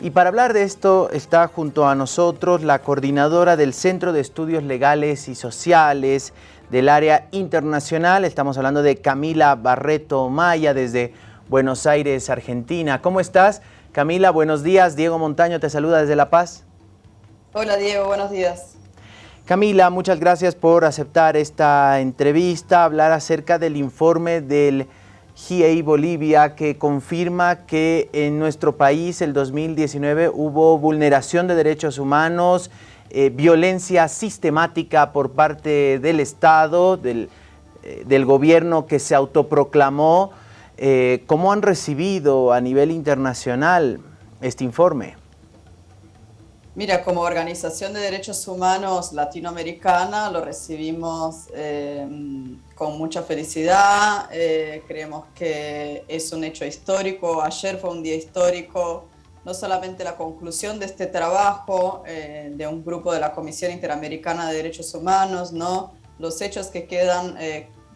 Y para hablar de esto está junto a nosotros la coordinadora del Centro de Estudios Legales y Sociales del área internacional. Estamos hablando de Camila Barreto Maya desde Buenos Aires, Argentina. ¿Cómo estás? Camila, buenos días. Diego Montaño te saluda desde La Paz. Hola Diego, buenos días. Camila, muchas gracias por aceptar esta entrevista, hablar acerca del informe del GIEI Bolivia que confirma que en nuestro país el 2019 hubo vulneración de derechos humanos, eh, violencia sistemática por parte del Estado, del, eh, del gobierno que se autoproclamó. Eh, ¿Cómo han recibido a nivel internacional este informe? Mira, como Organización de Derechos Humanos Latinoamericana lo recibimos con mucha felicidad, eh, creemos que es un hecho histórico, ayer fue un día histórico, no solamente la conclusión de este trabajo eh, de un grupo de la Comisión Interamericana de Derechos Humanos, ¿no? los hechos que quedan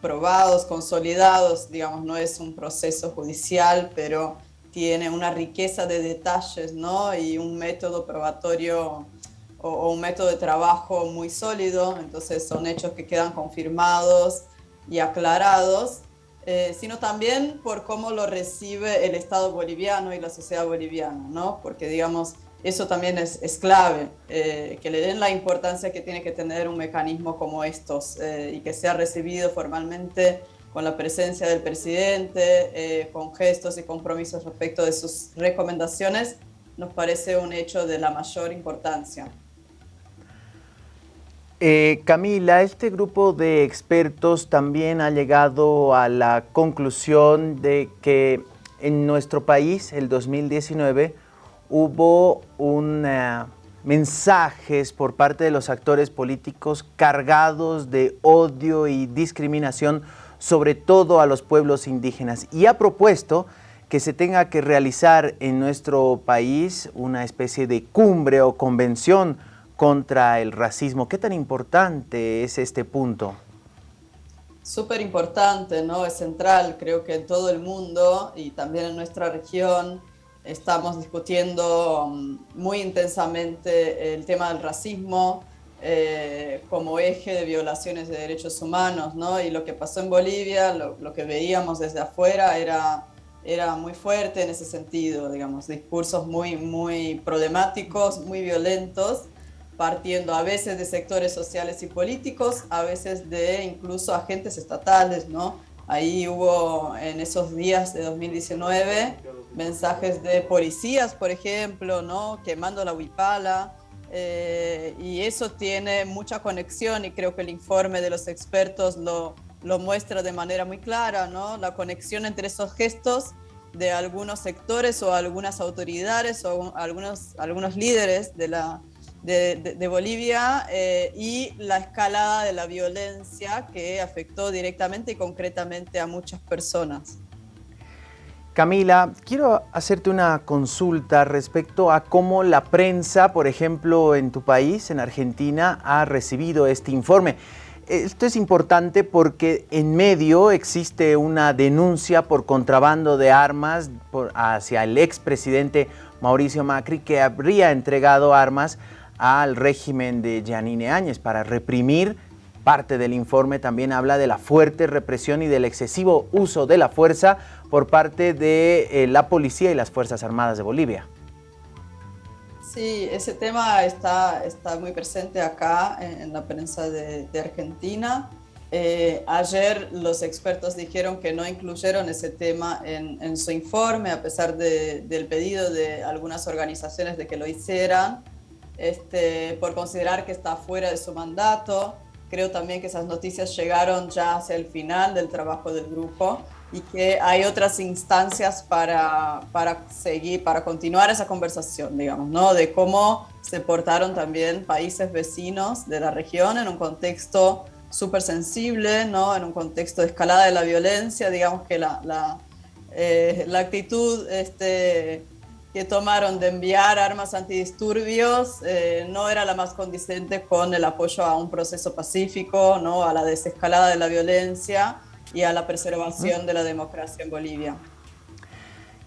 probados, consolidados, digamos, no es un proceso judicial, pero tiene una riqueza de detalles ¿no? y un método probatorio o, un método de trabajo muy sólido, entonces son hechos que quedan confirmados y aclarados, eh, sino también por cómo lo recibe el Estado boliviano y la sociedad boliviana, ¿no? porque digamos, eso también es, es clave, eh, que le den la importancia que tiene que tener un mecanismo como estos eh, y que sea recibido formalmente con la presencia del presidente, eh, con gestos y compromisos respecto de sus recomendaciones, nos parece un hecho de la mayor importancia. Eh, Camila, este grupo de expertos también ha llegado a la conclusión de que en nuestro país, el 2019, hubo un, mensajes por parte de los actores políticos cargados de odio y discriminación sobre todo a los pueblos indígenas. Y ha propuesto que se tenga que realizar en nuestro país una especie de cumbre o convención contra el racismo. ¿Qué tan importante es este punto? Súper importante, ¿no? Es central, creo que en todo el mundo y también en nuestra región estamos discutiendo mm, muy intensamente el tema del racismo, eh, como eje de violaciones de derechos humanos, ¿no? Y lo que pasó en Bolivia, lo, que veíamos desde afuera era, era muy fuerte en ese sentido, digamos, discursos muy, muy problemáticos, muy violentos, partiendo a veces de sectores sociales y políticos, a veces de incluso agentes estatales, ¿no? Ahí hubo en esos días de 2019 mensajes de policías, por ejemplo, ¿no? Quemando la huipala, eh, y eso tiene mucha conexión y creo que el informe de los expertos lo, lo muestra de manera muy clara, ¿no? La conexión entre esos gestos de algunos sectores o algunas autoridades o algunos, algunos líderes de, la, de, Bolivia eh, y la escalada de la violencia que afectó directamente y concretamente a muchas personas. Camila, quiero hacerte una consulta respecto a cómo la prensa, por ejemplo, en tu país, en Argentina, ha recibido este informe. Esto es importante porque en medio existe una denuncia por contrabando de armas hacia el expresidente Mauricio Macri que habría entregado armas al régimen de Yanine Áñez para reprimir Parte del informe también habla de la fuerte represión y del excesivo uso de la fuerza por parte de eh, la policía y las Fuerzas Armadas de Bolivia. Sí, ese tema está, está muy presente acá en, la prensa de, Argentina. Eh, ayer los expertos dijeron que no incluyeron ese tema en, su informe, a pesar del pedido de algunas organizaciones de que lo hicieran, este, por considerar que está fuera de su mandato. Creo también que esas noticias llegaron ya hacia el final del trabajo del grupo y que hay otras instancias para, para seguir, para continuar esa conversación, digamos, ¿no? De cómo se portaron también países vecinos de la región en un contexto súper sensible, ¿no? En un contexto de escalada de la violencia, digamos que la, la, eh, la actitud este, que tomaron de enviar armas antidisturbios eh, no era la más condicente con el apoyo a un proceso pacífico, ¿no? a la desescalada de la violencia y a la preservación de la democracia en Bolivia.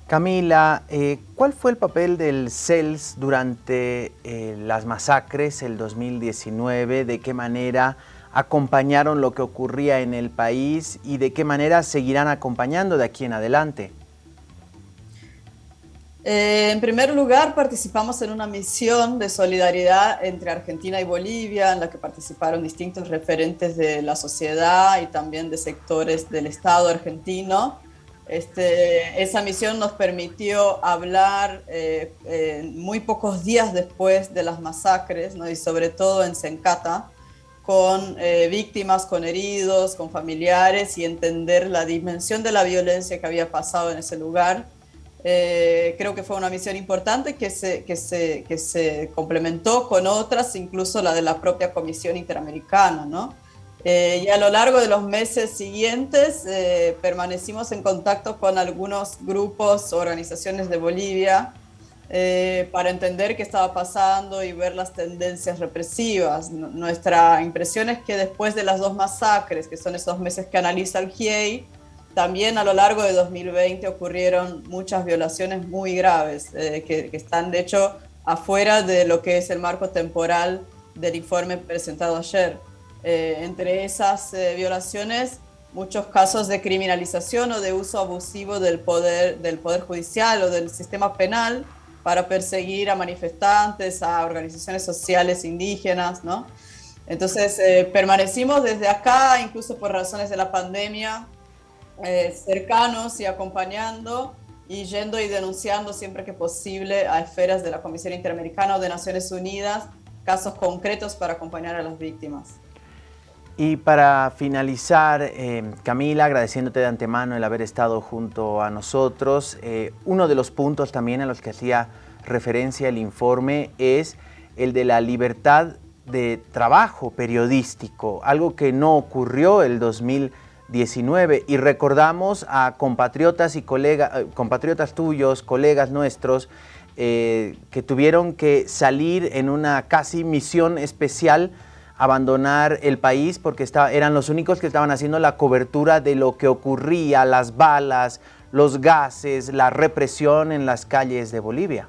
Camila, eh, ¿cuál fue el papel del CELS durante eh, las masacres el 2019? ¿De qué manera acompañaron lo que ocurría en el país y de qué manera seguirán acompañando de aquí en adelante? Eh, en primer lugar, participamos en una misión de solidaridad entre Argentina y Bolivia, en la que participaron distintos referentes de la sociedad y también de sectores del Estado argentino. Este, esa misión nos permitió hablar eh, muy pocos días después de las masacres, y sobre todo en Sencata, con eh, víctimas, con heridos, con familiares y entender la dimensión de la violencia que había pasado en ese lugar eh, creo que fue una misión importante que se, que, se, que se complementó con otras, incluso la de la propia Comisión Interamericana. ¿no? Eh, y a lo largo de los meses siguientes eh, permanecimos en contacto con algunos grupos, organizaciones de Bolivia, para entender qué estaba pasando y ver las tendencias represivas. Nuestra impresión es que después de las dos masacres, que son esos meses que analiza el GIEI, también a lo largo de 2020 ocurrieron muchas violaciones muy graves, eh, que, están de hecho afuera de lo que es el marco temporal del informe presentado ayer. Eh, entre esas eh, violaciones, muchos casos de criminalización o de uso abusivo del poder, del poder judicial o del sistema penal para perseguir a manifestantes, a organizaciones sociales indígenas, ¿no? Entonces, permanecimos desde acá, incluso por razones de la pandemia, eh, cercanos y acompañando y yendo y denunciando siempre que posible a esferas de la Comisión Interamericana o de Naciones Unidas casos concretos para acompañar a las víctimas. Y para finalizar, eh, Camila, agradeciéndote de antemano el haber estado junto a nosotros, eh, uno de los puntos también a los que hacía referencia el informe es el de la libertad de trabajo periodístico, algo que no ocurrió el 2020 19 y recordamos a compatriotas y colegas, eh, compatriotas tuyos, colegas nuestros, eh, que tuvieron que salir en una casi misión especial, abandonar el país porque eran los únicos que estaban haciendo la cobertura de lo que ocurría, las balas, los gases, la represión en las calles de Bolivia.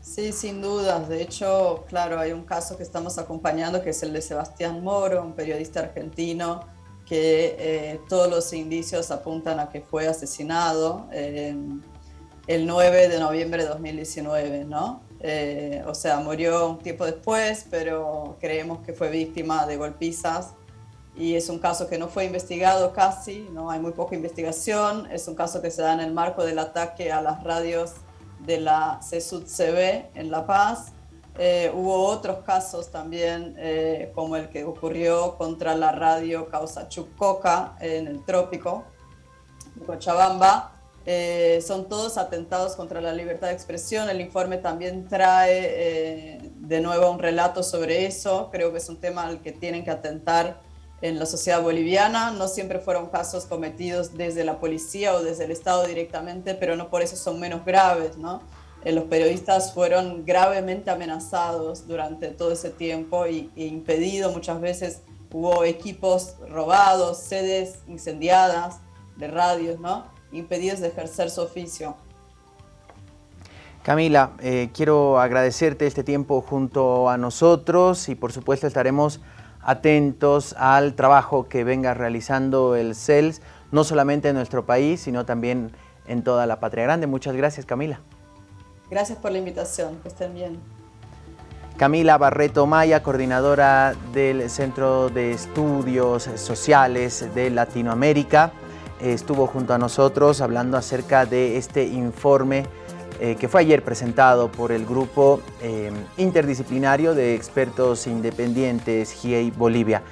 Sí, sin duda. De hecho, claro, hay un caso que estamos acompañando que es el de Sebastián Moro, un periodista argentino que eh, todos los indicios apuntan a que fue asesinado eh, el 9 de noviembre de 2019, ¿no? Eh, o sea, murió un tiempo después, pero creemos que fue víctima de golpizas y es un caso que no fue investigado casi, ¿no? Hay muy poca investigación, es un caso que se da en el marco del ataque a las radios de la CSUD-CB en La Paz, eh, hubo otros casos también, eh, como el que ocurrió contra la radio Causa Chucoca en el trópico de Cochabamba. Eh, son todos atentados contra la libertad de expresión. El informe también trae de nuevo un relato sobre eso. Creo que es un tema al que tienen que atentar en la sociedad boliviana. No siempre fueron casos cometidos desde la policía o desde el Estado directamente, pero no por eso son menos graves, ¿no? Eh, los periodistas fueron gravemente amenazados durante todo ese tiempo y, e impedido muchas veces. Hubo equipos robados, sedes incendiadas de radios, ¿no? Impedidos de ejercer su oficio. Camila, eh, quiero agradecerte este tiempo junto a nosotros y por supuesto estaremos atentos al trabajo que venga realizando el CELS, no solamente en nuestro país, sino también en toda la patria grande. Muchas gracias, Camila. Gracias por la invitación, que estén bien. Camila Barreto Maya, coordinadora del Centro de Estudios Sociales de Latinoamérica, estuvo junto a nosotros hablando acerca de este informe eh, que fue ayer presentado por el Grupo eh, Interdisciplinario de Expertos Independientes GIEI Bolivia.